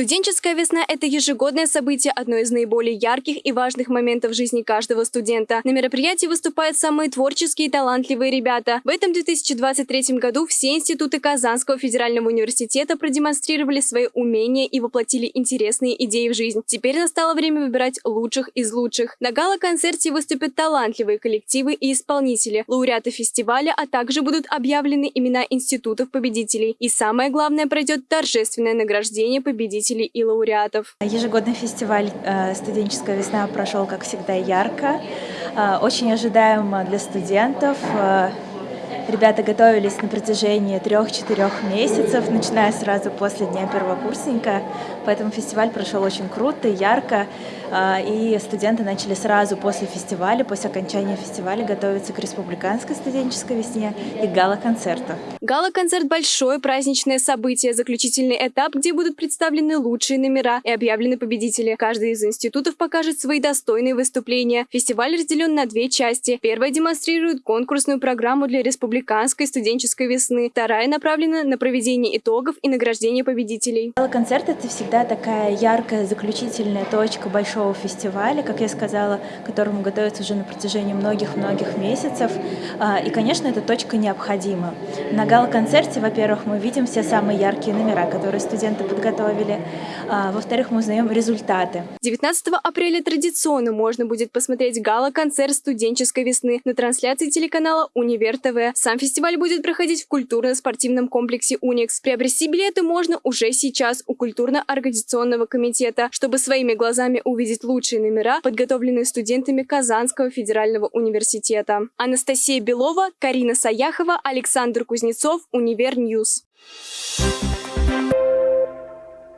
Студенческая весна – это ежегодное событие, одно из наиболее ярких и важных моментов жизни каждого студента. На мероприятии выступают самые творческие и талантливые ребята. В этом 2023 году все институты Казанского федерального университета продемонстрировали свои умения и воплотили интересные идеи в жизнь. Теперь настало время выбирать лучших из лучших. На гала-концерте выступят талантливые коллективы и исполнители, лауреаты фестиваля, а также будут объявлены имена институтов-победителей. И самое главное, пройдет торжественное награждение победителей победителей и лауреатов. Ежегодный фестиваль э, «Студенческая весна» прошел, как всегда, ярко. Э, очень ожидаемо для студентов. Э, ребята готовились на протяжении трех-четырех месяцев, начиная сразу после дня первокурсника. Поэтому фестиваль прошел очень круто, ярко. А, и студенты начали сразу после фестиваля, после окончания фестиваля готовиться к республиканской студенческой весне и гала-концерту. Гала-концерт – большое праздничное событие, заключительный этап, где будут представлены лучшие номера и объявлены победители. Каждый из институтов покажет свои достойные выступления. Фестиваль разделен на две части. Первая демонстрирует конкурсную программу для республиканской студенческой весны. Вторая направлена на проведение итогов и награждение победителей. Гала-концерт – это всегда такая яркая заключительная точка большого большого фестиваля, как я сказала, которому готовятся уже на протяжении многих-многих месяцев. А, и, конечно, эта точка необходима. На гала-концерте, во-первых, мы видим все самые яркие номера, которые студенты подготовили. А, во-вторых, мы узнаем результаты. 19 апреля традиционно можно будет посмотреть гала-концерт студенческой весны на трансляции телеканала «Универ ТВ». Сам фестиваль будет проходить в культурно-спортивном комплексе «Уникс». Приобрести билеты можно уже сейчас у культурно-организационного комитета, чтобы своими глазами увидеть увидеть лучшие номера, подготовленные студентами Казанского федерального университета. Анастасия Белова, Карина Саяхова, Александр Кузнецов, Univer News. Thank